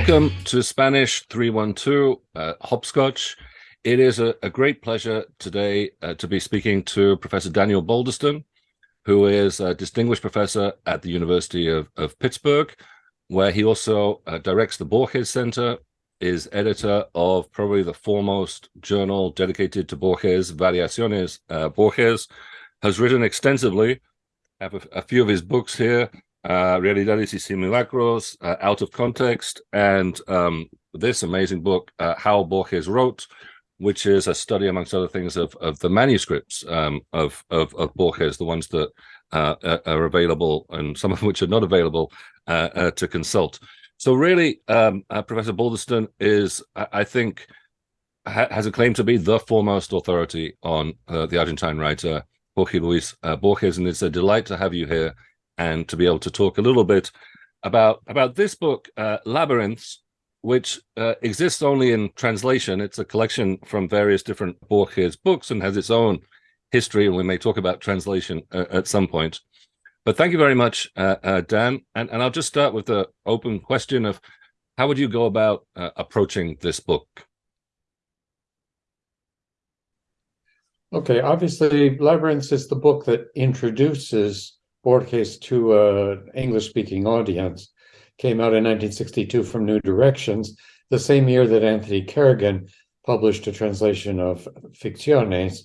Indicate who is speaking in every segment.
Speaker 1: welcome to Spanish 312 uh, Hopscotch. It is a, a great pleasure today uh, to be speaking to Professor Daniel Balderston, who is a distinguished professor at the University of, of Pittsburgh, where he also uh, directs the Borges Center, is editor of probably the foremost journal dedicated to Borges, Variaciones uh, Borges, has written extensively. I have a, a few of his books here, uh, Realidades y Simulacros, uh, Out of Context, and um, this amazing book, uh, How Borges Wrote, which is a study, amongst other things, of, of the manuscripts um, of, of, of, Borges, the ones that uh, are available and some of which are not available uh, uh, to consult. So really, um, uh, Professor Balderston is, I think, ha has a claim to be the foremost authority on uh, the Argentine writer Jorge Luis uh, Borges, and it's a delight to have you here and to be able to talk a little bit about about this book, Labyrinths, which uh, exists only in translation. It's a collection from various different Borges books and has its own history, and we may talk about translation uh, at some point. But thank you very much, uh, uh Dan. And, and I'll just start with the open question of how would you go about uh, approaching this book?
Speaker 2: Okay, obviously, Labyrinths is the book that introduces Borges to an English-speaking audience came out in 1962 from New Directions, the same year that Anthony Kerrigan published a translation of Ficciones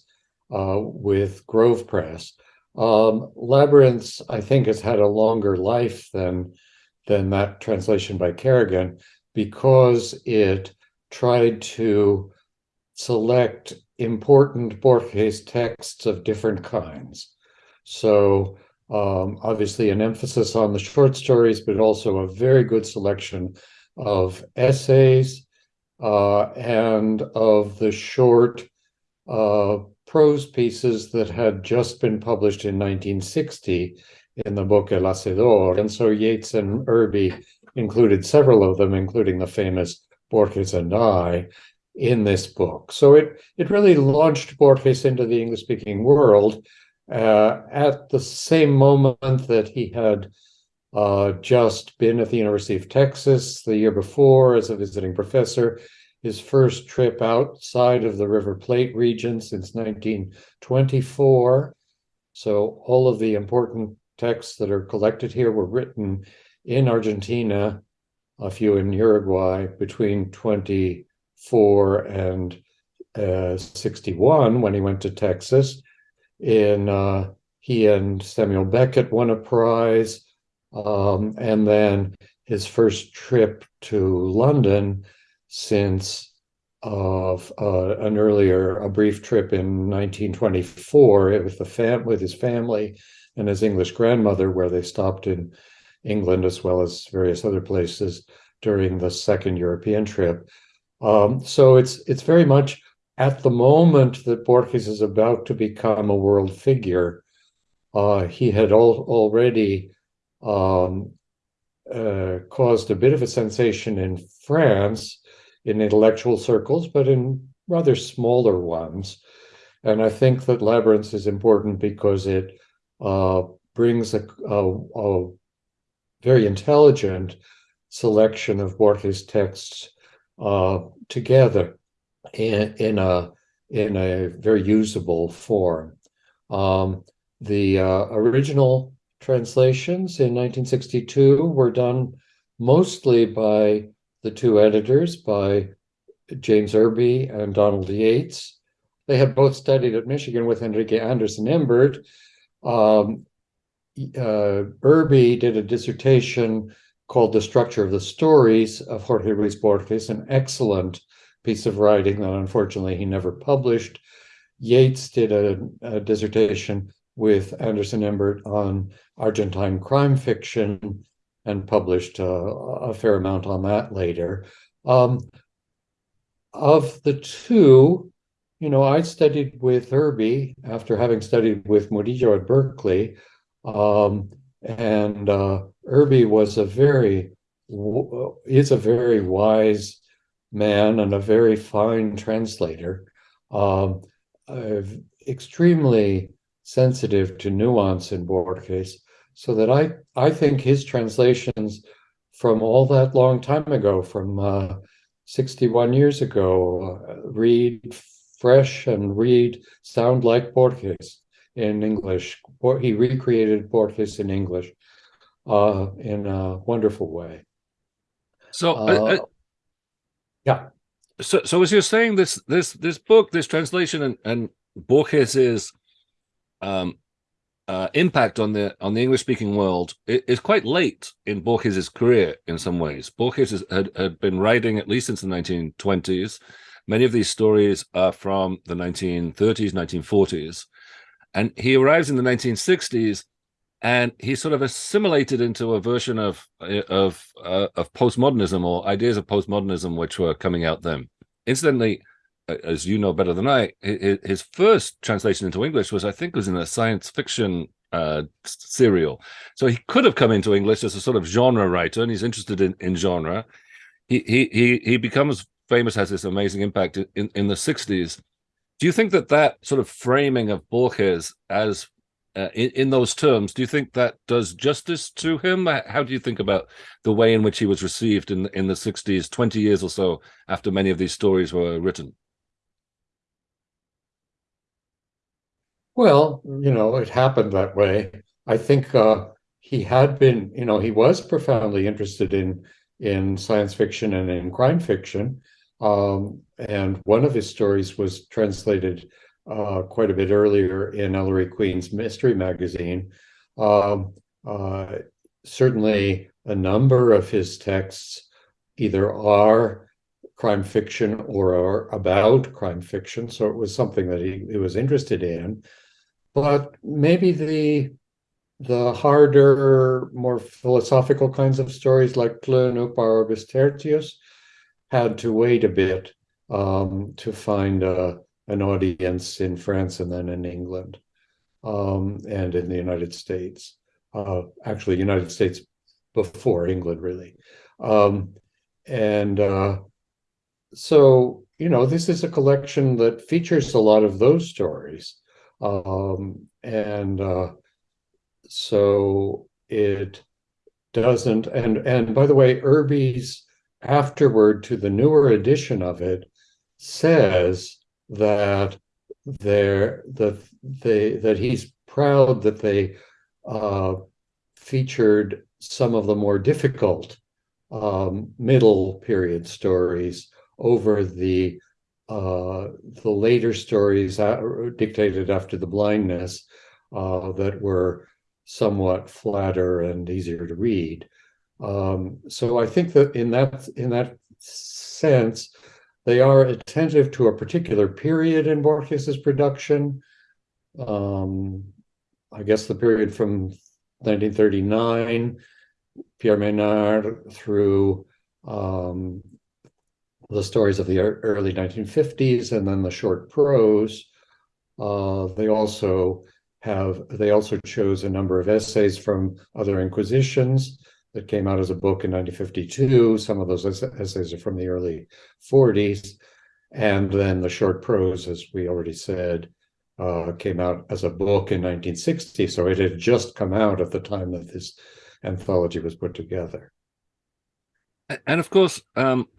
Speaker 2: uh, with Grove Press. Um, Labyrinths, I think, has had a longer life than, than that translation by Kerrigan because it tried to select important Borges texts of different kinds. So um, obviously an emphasis on the short stories, but also a very good selection of essays uh, and of the short uh, prose pieces that had just been published in 1960 in the book El Hacedor. And so Yates and Irby included several of them, including the famous Borges and I, in this book. So it, it really launched Borges into the English-speaking world uh, at the same moment that he had uh, just been at the University of Texas the year before as a visiting professor, his first trip outside of the River Plate region since 1924. So all of the important texts that are collected here were written in Argentina, a few in Uruguay between 24 and uh, 61 when he went to Texas in uh, he and Samuel Beckett won a prize, um, and then his first trip to London since of uh, an earlier a brief trip in 1924 with the fam with his family and his English grandmother, where they stopped in England as well as various other places during the second European trip. Um, so it's it's very much at the moment that Borges is about to become a world figure, uh, he had al already um, uh, caused a bit of a sensation in France in intellectual circles, but in rather smaller ones. And I think that Labyrinths is important because it uh, brings a, a, a, very intelligent selection of Borges texts uh, together in, in a in a very usable form. Um, the uh, original translations in 1962 were done mostly by the two editors, by James Irby and Donald Yates. They had both studied at Michigan with Enrique Anderson Imbert. Um, uh, Irby did a dissertation called The Structure of the Stories of Jorge Luis Borges, an excellent piece of writing that unfortunately he never published. Yates did a, a dissertation with Anderson Imbert on Argentine crime fiction and published a fair amount on that later. Um, of the two, you know, I studied with Irby after having studied with Murillo at Berkeley. Um, and uh, Irby was a very, is a very wise man and a very fine translator, um, uh, extremely sensitive to nuance in Borges, so that I, I think his translations from all that long time ago, from uh, 61 years ago, uh, read fresh and read sound like Borges in English. He recreated Borges in English uh, in a wonderful way.
Speaker 1: So, uh, uh,
Speaker 2: yeah.
Speaker 1: So, so as you're saying, this this this book, this translation, and, and Borges's um, uh, impact on the on the English speaking world is quite late in Borges's career in some ways. Borges had, had been writing at least since the 1920s. Many of these stories are from the 1930s, 1940s, and he arrives in the 1960s, and he sort of assimilated into a version of of uh, of postmodernism or ideas of postmodernism which were coming out then. Incidentally, as you know better than I, his first translation into English was, I think, was in a science fiction uh, serial. So he could have come into English as a sort of genre writer, and he's interested in, in genre. He he he he becomes famous, has this amazing impact in in the '60s. Do you think that that sort of framing of Borges as uh, in, in those terms, do you think that does justice to him? How do you think about the way in which he was received in in the 60s, 20 years or so after many of these stories were written?
Speaker 2: Well, you know, it happened that way. I think uh, he had been, you know, he was profoundly interested in in science fiction and in crime fiction. Um, and one of his stories was translated uh, quite a bit earlier in Ellery Queen's Mystery Magazine. Um, uh, certainly, a number of his texts either are crime fiction or are about crime fiction. So it was something that he, he was interested in but maybe the the harder, more philosophical kinds of stories like Tlön Uqbar Orbis Tertius had to wait a bit um, to find uh, an audience in France and then in England um, and in the United States. Uh, actually, United States before England, really. Um, and uh, so, you know, this is a collection that features a lot of those stories. Um, and uh, so it doesn't, and, and by the way, Irby's afterward to the newer edition of it says that there that they that he's proud that they uh, featured some of the more difficult um, middle period stories over the uh, the later stories dictated after the blindness uh, that were somewhat flatter and easier to read. Um, so I think that in that in that sense, they are attentive to a particular period in Borges's production. Um, I guess the period from 1939, Pierre Menard through um, the stories of the early 1950s and then the short prose. Uh, they also have, they also chose a number of essays from other inquisitions that came out as a book in 1952. Some of those essays are from the early 40s. And then the short prose, as we already said, uh, came out as a book in 1960. So it had just come out at the time that this anthology was put together.
Speaker 1: And of course, um,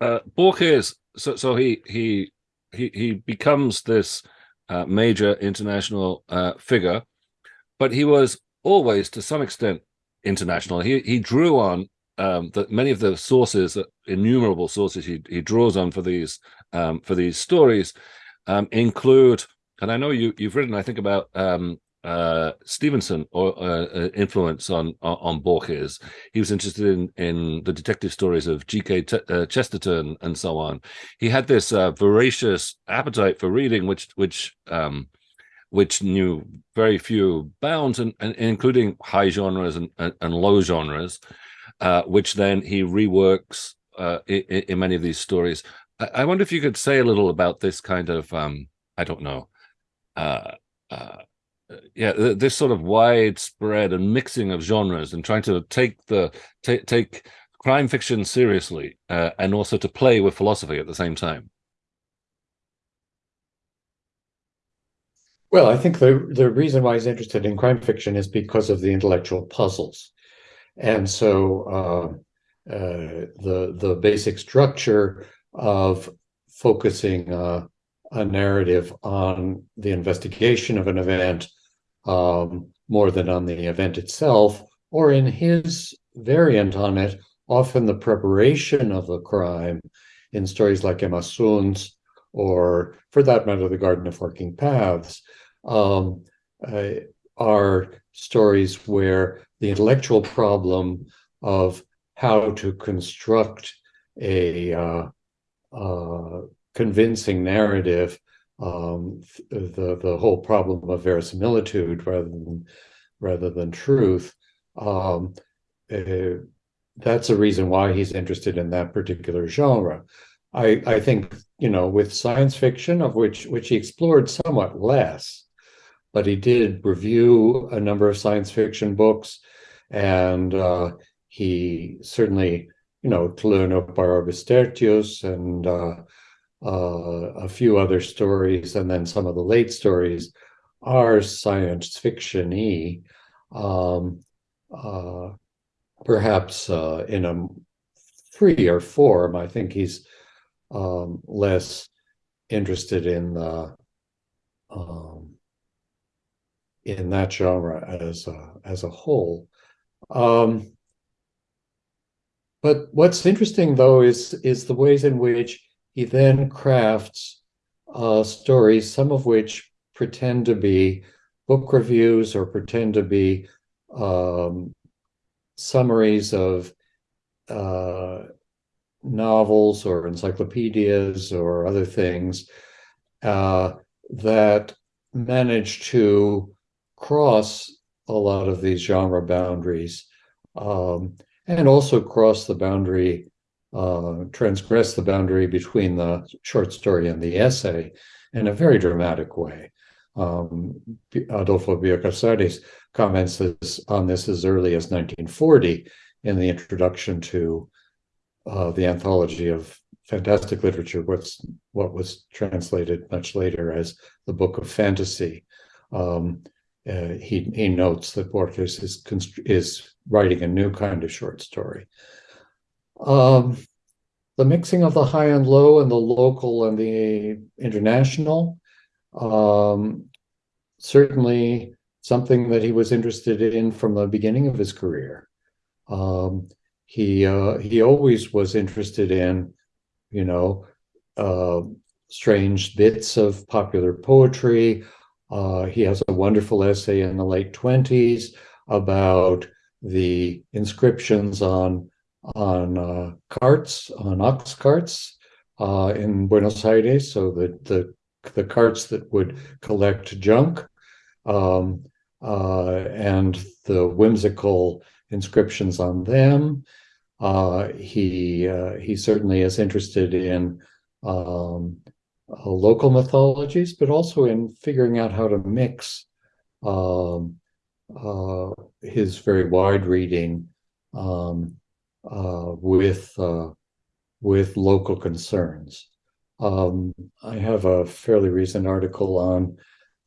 Speaker 1: uh, Borges, so so he he he he becomes this uh, major international uh, figure, but he was always to some extent international. He he drew on um, that many of the sources, uh, innumerable sources he he draws on for these um, for these stories, um, include. And I know you you've written, I think, about um, uh, Stevenson or uh, uh, influence on, on Borges. He was interested in in the detective stories of G.K. uh, Chesterton and so on. He had this uh, voracious appetite for reading, which which um, which knew very few bounds, and, and including high genres and, and, and low genres, uh, which then he reworks in, in, many of these stories. I, I, wonder if you could say a little about this kind of um, I don't know. Uh, yeah this sort of widespread and mixing of genres and trying to take the take take crime fiction seriously uh, and also to play with philosophy at the same time
Speaker 2: well i think the the reason why he's interested in crime fiction is because of the intellectual puzzles. And so uh, uh, the the basic structure of focusing uh, a narrative on the investigation of an event um, more than on the event itself, or in his variant on it, often the preparation of the crime in stories like Emma Zunz, or for that matter, The Garden of Forking Paths, um, uh, are stories where the intellectual problem of how to construct a uh, uh, convincing narrative, um, the the whole problem of verisimilitude rather than rather than truth. Um, uh, that's a reason why he's interested in that particular genre. I, I think you know with science fiction of which which he explored somewhat less, but he did review a number of science fiction books, and uh, he certainly you know Parabis Tertius and uh, uh, a few other stories, and then some of the late stories are science fiction-y. Um, uh, perhaps uh, in a freer form. I think he's um, less interested in the um, in that genre as a, as a whole. Um, but what's interesting, though, is is the ways in which he then crafts uh, stories, some of which pretend to be book reviews or pretend to be um, summaries of uh, novels or encyclopedias or other things uh, that manage to cross a lot of these genre boundaries um, and also cross the boundary, uh, transgress the boundary between the short story and the essay in a very dramatic way. Um, Adolfo Bioy Casares comments this, on this as early as 1940 in the introduction to uh, the anthology of fantastic literature, what's what was translated much later as the Book of Fantasy. Um, uh, he he notes that Borges is is writing a new kind of short story. Um, the mixing of the high and low and the local and the international um, certainly something that he was interested in from the beginning of his career. Um, he uh, he always was interested in, you know, uh, strange bits of popular poetry. Uh, he has a wonderful essay in the late twenties about the inscriptions on on uh, carts, on ox carts uh, in Buenos Aires. So the the the carts that would collect junk, um, uh, and the whimsical inscriptions on them. Uh, he uh, he certainly is interested in um, uh, local mythologies, but also in figuring out how to mix um, uh, his very wide reading um, uh, with uh, with local concerns. Um, I have a fairly recent article on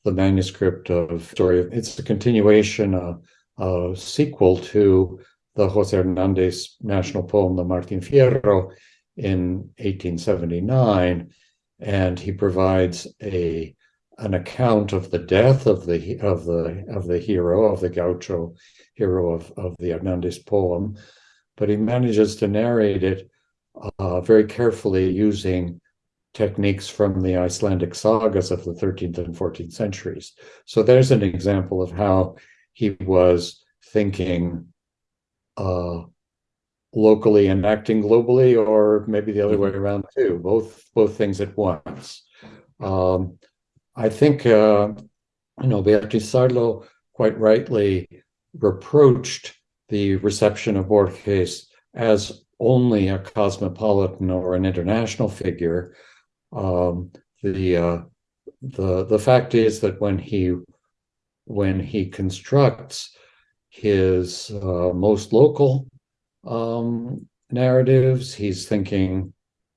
Speaker 2: the manuscript of story. It's a continuation, a, a sequel to the Jose Hernandez national poem, the Martin Fierro, in 1879, and he provides a an account of the death of the of the of the hero of the gaucho hero of of the Hernandez poem, but he manages to narrate it uh, very carefully using techniques from the Icelandic sagas of the 13th and 14th centuries. So there's an example of how he was thinking uh, locally and acting globally, or maybe the other way mm-hmm. around too. Both both things at once. Um, I think uh, you know Beatriz Sarlo quite rightly reproached the reception of Borges as only a cosmopolitan or an international figure. Um, the uh, the the fact is that when he when he constructs his uh, most local um, narratives. He's thinking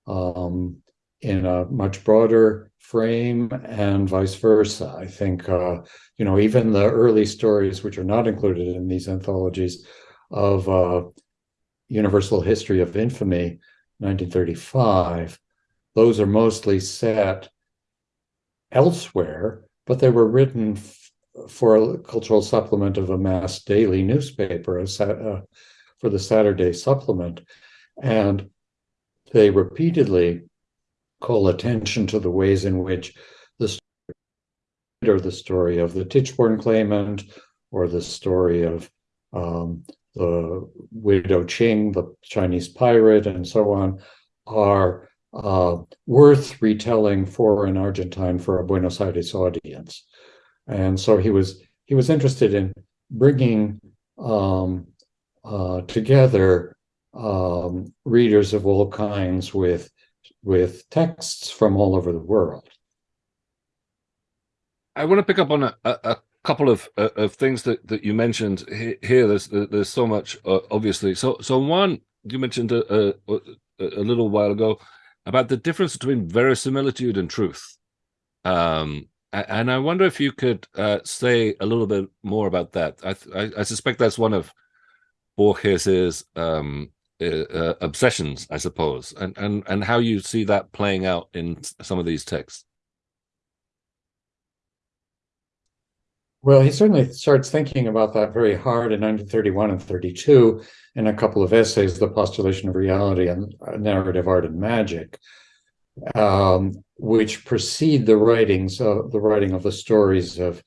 Speaker 2: um, in a much broader frame and vice versa. I think, uh, you know, even the early stories, which are not included in these anthologies, of uh, Universal History of Infamy, 1935, those are mostly set elsewhere, but they were written for a cultural supplement of a mass daily newspaper, a uh, for the Saturday supplement. And they repeatedly call attention to the ways in which the story or the story of the Tichborne claimant or the story of um, the widow Qing, the Chinese pirate, and so on, are uh, worth retelling for an Argentine for a Buenos Aires audience. And so he was he was interested in bringing um, uh, together um, readers of all kinds with with texts from all over the world.
Speaker 1: I want to pick up on a, a, couple of uh, of things that that you mentioned here. There's there's so much uh, obviously. So so one you mentioned a, a, a little while ago about the difference between verisimilitude and truth. Um, and I wonder if you could uh, say a little bit more about that. I, I, I suspect that's one of Borges's um, uh, uh, obsessions, I suppose, and, and, and how you see that playing out in some of these texts.
Speaker 2: Well, he certainly starts thinking about that very hard in 1931 and 32 in a couple of essays, The Postulation of Reality and Narrative Art and Magic, um, which precede the writings of the writing of the stories of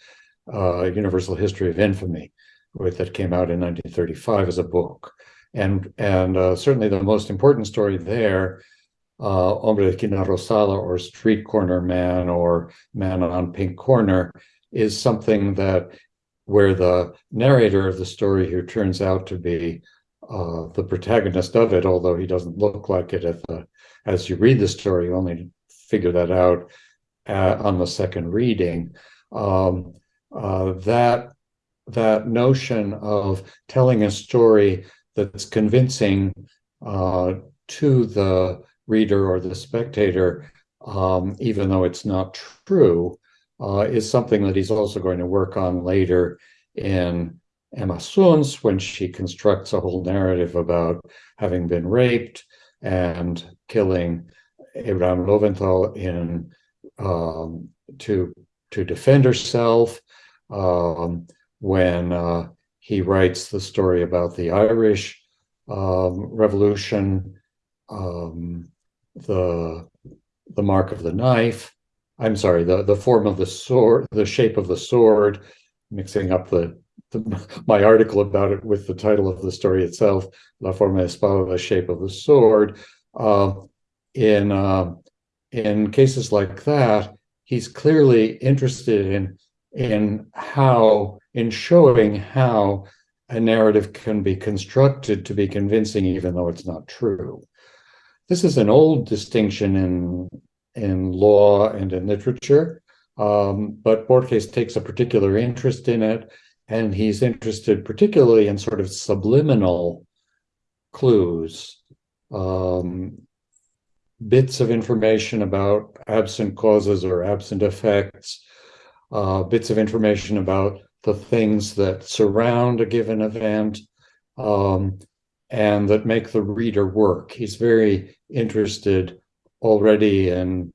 Speaker 2: uh, Universal History of Infamy, with, that came out in 1935 as a book. And, and uh, certainly the most important story there, uh, Hombre de Esquina Rosada or Street Corner Man or Man on Pink Corner, is something that where the narrator of the story, who turns out to be uh, the protagonist of it, although he doesn't look like it the, as you read the story, you only figure that out uh, on the second reading. Um, uh, that that notion of telling a story that's convincing uh, to the reader or the spectator, um, even though it's not true, uh, is something that he's also going to work on later in Emma Zunz when she constructs a whole narrative about having been raped and killing Abraham Loewenthal in um, to to defend herself. Um, when uh, he writes the story about the Irish um, Revolution, um, the the mark of the knife, I'm sorry, the, the form of the sword, the shape of the sword, mixing up the, the my article about it with the title of the story itself, La forma espada, the shape of the sword. Uh, in uh, in cases like that, he's clearly interested in in how in showing how a narrative can be constructed to be convincing, even though it's not true. This is an old distinction in in law and in literature. Um, but Borges takes a particular interest in it, and he's interested particularly in sort of subliminal clues, um, bits of information about absent causes or absent effects, uh, bits of information about the things that surround a given event, um, and that make the reader work. He's very interested already in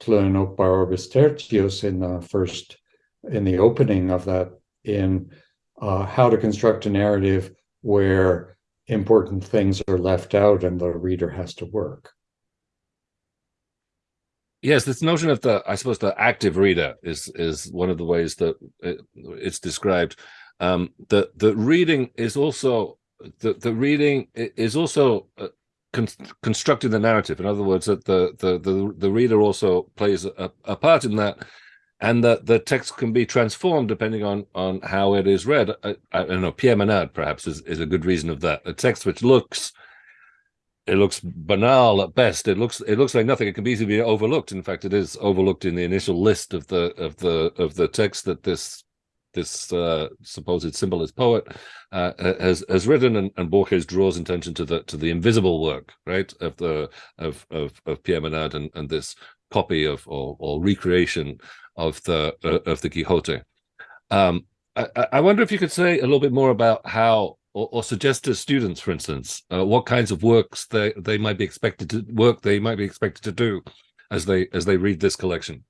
Speaker 2: Tlön Uqbar Orbis Tertius in the first, in the opening of that, in uh, how to construct a narrative where important things are left out and the reader has to work.
Speaker 1: Yes, this notion of the, I suppose, the active reader is is one of the ways that it, it's described. Um, the the reading is also the the reading is also uh, con constructing the narrative. In other words, that the the the, the reader also plays a, a, part in that, and that the text can be transformed depending on on how it is read. I, I don't know. Pierre Menard perhaps is is a good reason of that. A text which looks it looks banal at best. It looks it looks like nothing. It can easily be overlooked. In fact, it is overlooked in the initial list of the of the of the text that this this uh, supposed symbolist poet uh, has has written, and, and Borges draws attention to the to the invisible work, right, of the of of, of Pierre Menard and, and this copy of or, or recreation of the uh, of the Quixote. Um, I, I wonder if you could say a little bit more about how or, or, suggest to students, for instance, uh, what kinds of works they they might be expected to work they might be expected to do as they as they read this collection?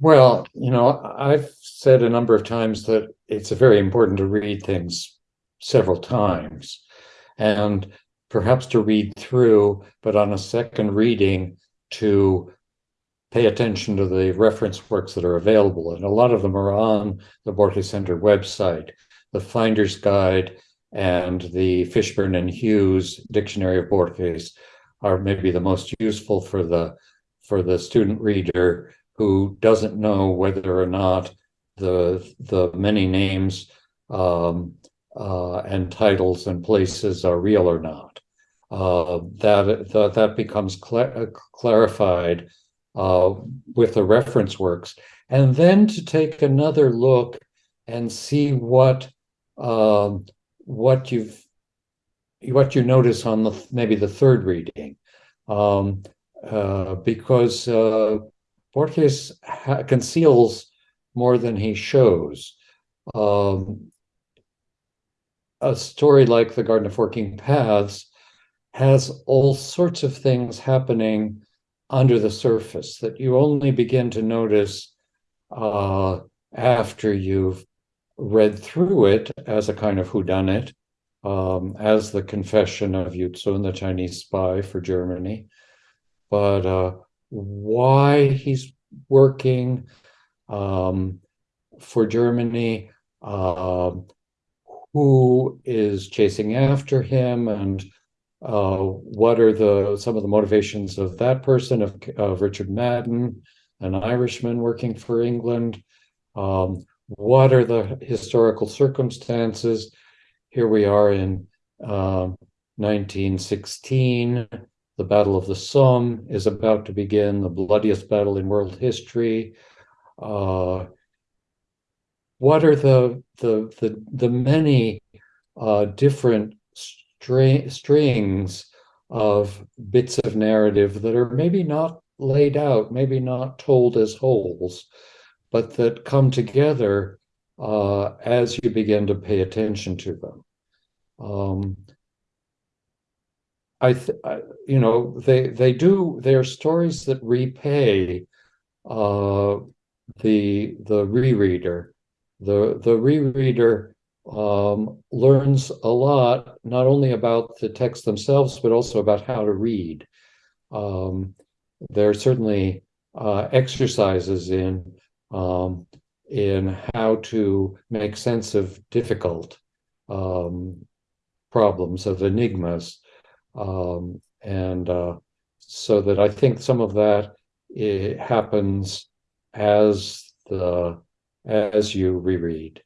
Speaker 2: Well, you know, I've said a number of times that it's very important to read things several times and perhaps to read through, but on a second reading to pay attention to the reference works that are available. And a lot of them are on the Borges Center website, the Finder's Guide and the Fishburn and Hughes Dictionary of Borges are maybe the most useful for the for the student reader who doesn't know whether or not the the many names um, uh, and titles and places are real or not. Uh, that, that that becomes cl clarified uh, with the reference works, and then to take another look and see what um, what you've what you notice on the maybe the third reading, um, uh, because uh, Borges conceals more than he shows. Um, a story like The Garden of Forking Paths has all sorts of things happening under the surface that you only begin to notice uh, after you've read through it as a kind of whodunit, um, as the confession of Yu Tsun, the Chinese spy for Germany. But uh, why he's working um, for Germany, uh, who is chasing after him, and uh, what are the some of the motivations of that person, of, of Richard Madden, an Irishman working for England. Um, what are the historical circumstances? Here we are in uh, 1916 the Battle of the Somme is about to begin, the bloodiest battle in world history. Uh, what are the the the, the many uh, different strings of bits of narrative that are maybe not laid out, maybe not told as wholes, but that come together uh, as you begin to pay attention to them. Um, I, I, you know, they they do. They are stories that repay uh, the the rereader. The the rereader um, learns a lot, not only about the text themselves, but also about how to read. Um, there are certainly uh, exercises in um, in how to make sense of difficult um, problems of enigmas um, and uh, so that I think some of that happens as the as you reread.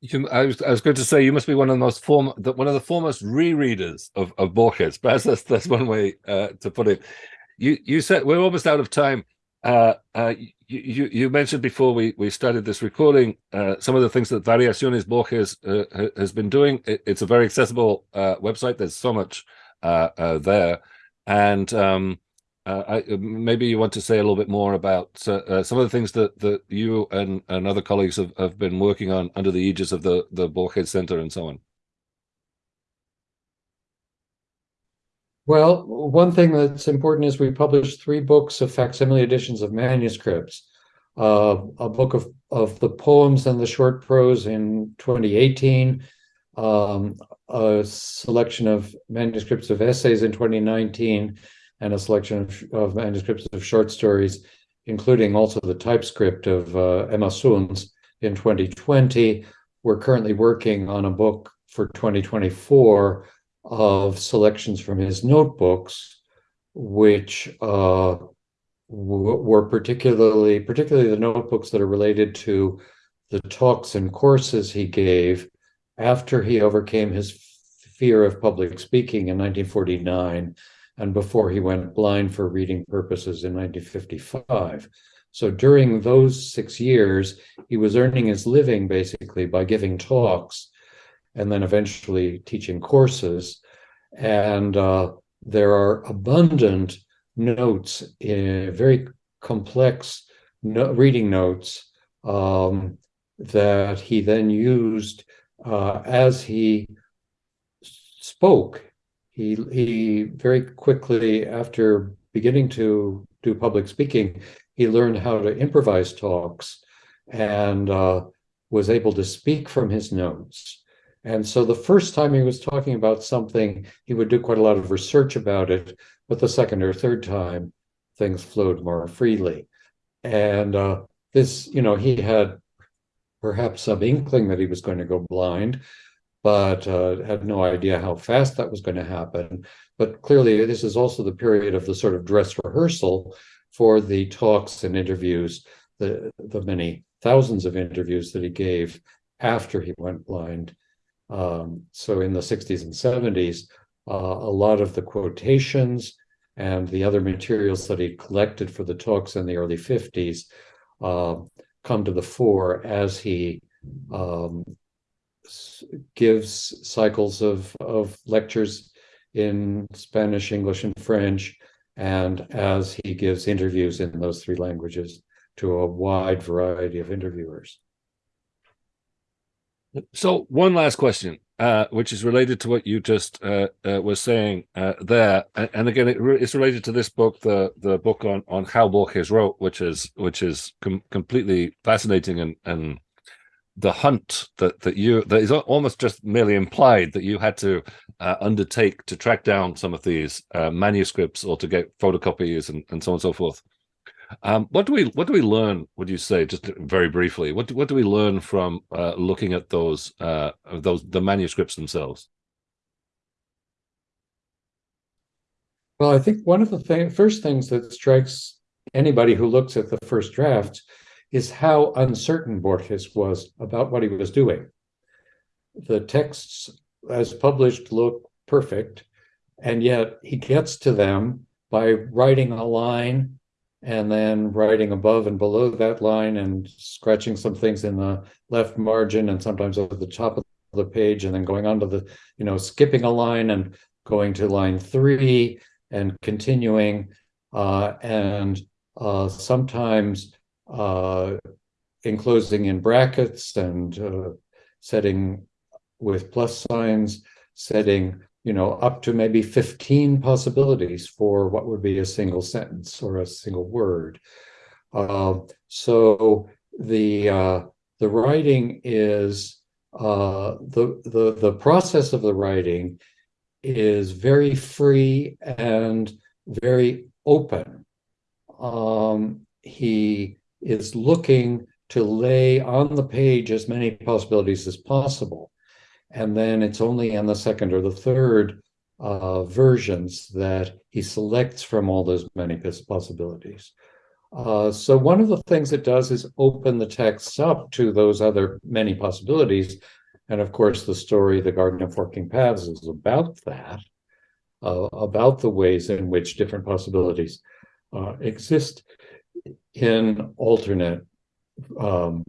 Speaker 1: You, I was I was going to say you must be one of the most form one of the foremost rereaders of of Borges. Perhaps that's that's one way uh, to put it. You you said we're almost out of time. Uh, uh, you, you mentioned before we, we started this recording uh, some of the things that Variaciones Borges uh, has been doing. It, it's a very accessible uh, website. There's so much there, and um, I, maybe you want to say a little bit more about some of the things that, that you and, and other colleagues have, have been working on under the aegis of the the Borges Center and so on.
Speaker 2: Well, one thing that's important is we published three books of facsimile editions of manuscripts. Uh, a book of, of the poems and the short prose in 2018, um, a selection of manuscripts of essays in 2019, and a selection of, manuscripts of short stories, including also the typescript of uh, Emma Zunz in 2020. We're currently working on a book for 2024 of selections from his notebooks, which uh, were particularly, particularly the notebooks that are related to the talks and courses he gave after he overcame his fear of public speaking in 1949 and before he went blind for reading purposes in 1955. So during those six years, he was earning his living basically by giving talks and then eventually teaching courses. And uh, there are abundant notes, in very complex no reading notes um, that he then used uh, as he spoke. He he very quickly after beginning to do public speaking, he learned how to improvise talks and uh, was able to speak from his notes. And so the first time he was talking about something, he would do quite a lot of research about it. But the second or third time, things flowed more freely. And uh, this, you know, he had perhaps some inkling that he was going to go blind, but uh, had no idea how fast that was going to happen. But clearly, this is also the period of the sort of dress rehearsal for the talks and interviews, the, the many thousands of interviews that he gave after he went blind. Um, so in the 60s and 70s, uh, a lot of the quotations and the other materials that he collected for the talks in the early 50s uh, come to the fore as he um, gives cycles of, of lectures in Spanish, English, and French, and as he gives interviews in those three languages to a wide variety of interviewers.
Speaker 1: So one last question, uh, which is related to what you just uh, uh, were saying uh, there, and, and again, it re it's related to this book, the the book on on how Borges wrote, which is which is com completely fascinating, and and the hunt that that you that is almost just merely implied that you had to uh, undertake to track down some of these uh, manuscripts or to get photocopies and, and so on and so forth. Um, what do we what do we learn? Would you say just very briefly? What do, what do we learn from uh, looking at those uh, those the manuscripts themselves?
Speaker 2: Well, I think one of the th first things that strikes anybody who looks at the first drafts is how uncertain Borges was about what he was doing. The texts as published look perfect, and yet he gets to them by writing a line and then writing above and below that line and scratching some things in the left margin and sometimes over the top of the page and then going on to the, you know, skipping a line and going to line three and continuing. Uh, and uh, sometimes uh, enclosing in brackets and uh, setting with plus signs, setting you know, up to maybe 15 possibilities for what would be a single sentence or a single word. Uh, so the uh, the writing is uh, the the the process of the writing is very free and very open. Um, he is looking to lay on the page as many possibilities as possible. And then it's only in the second or the third uh, versions that he selects from all those many possibilities. Uh, so one of the things it does is open the texts up to those other many possibilities. And of course, the story, The Garden of Forking Paths, is about that, uh, about the ways in which different possibilities uh, exist in alternate um,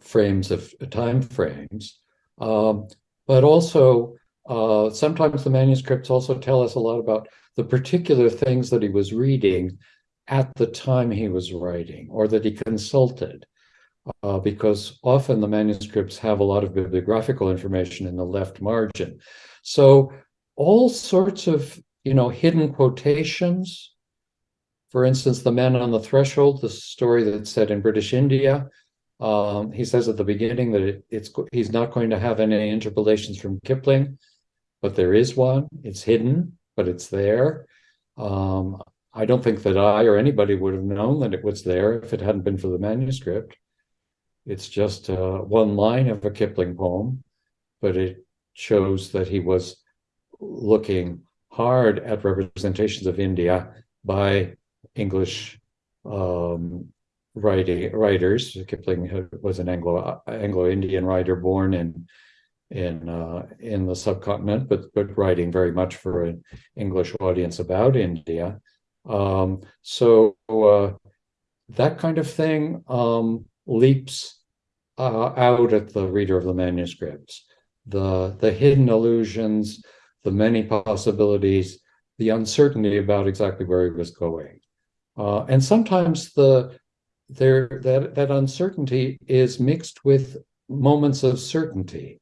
Speaker 2: frames of time frames. Um, but also, uh, sometimes the manuscripts also tell us a lot about the particular things that he was reading at the time he was writing or that he consulted. Uh, because often the manuscripts have a lot of bibliographical information in the left margin. So all sorts of, you know, hidden quotations. For instance, The Man on the Threshold, the story that's set in British India, um, he says at the beginning that it, it's he's not going to have any interpolations from Kipling, but there is one. It's hidden, but it's there. Um, I don't think that I or anybody would have known that it was there if it hadn't been for the manuscript. It's just uh, one line of a Kipling poem, but it shows that he was looking hard at representations of India by English um, writing writers. Kipling was an Anglo Anglo Indian writer born in in uh, in the subcontinent, but but writing very much for an English audience about India. Um, so uh, that kind of thing um, leaps uh, out at the reader of the manuscripts. The the hidden allusions, the many possibilities, the uncertainty about exactly where he was going. Uh, and sometimes the there that that uncertainty is mixed with moments of certainty.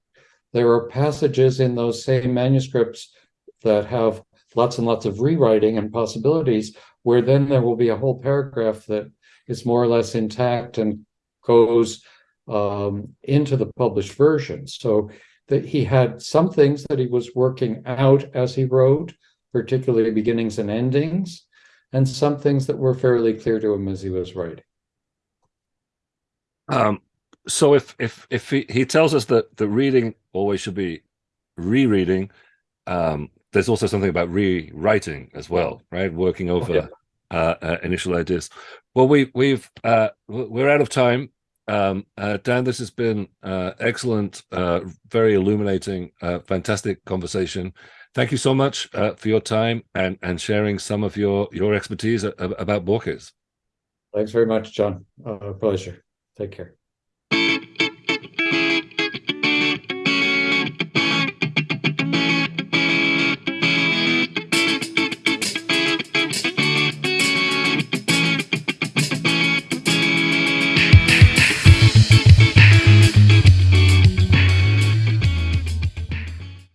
Speaker 2: There are passages in those same manuscripts that have lots and lots of rewriting and possibilities, where then there will be a whole paragraph that is more or less intact and goes um, into the published version. So that he had some things that he was working out as he wrote, particularly beginnings and endings, and some things that were fairly clear to him as he was writing.
Speaker 1: Um, so if if if he, he tells us that the reading always should be rereading, um, there's also something about rewriting as well, right? Working over oh, yeah. uh, uh, initial ideas. Well, we we've uh, we're out of time. Um, uh, Dan, this has been uh, excellent, uh, very illuminating, fantastic conversation. Thank you so much uh, for your time and and sharing some of your your expertise about Borges.
Speaker 2: Thanks very much, John. Uh, pleasure. Take care.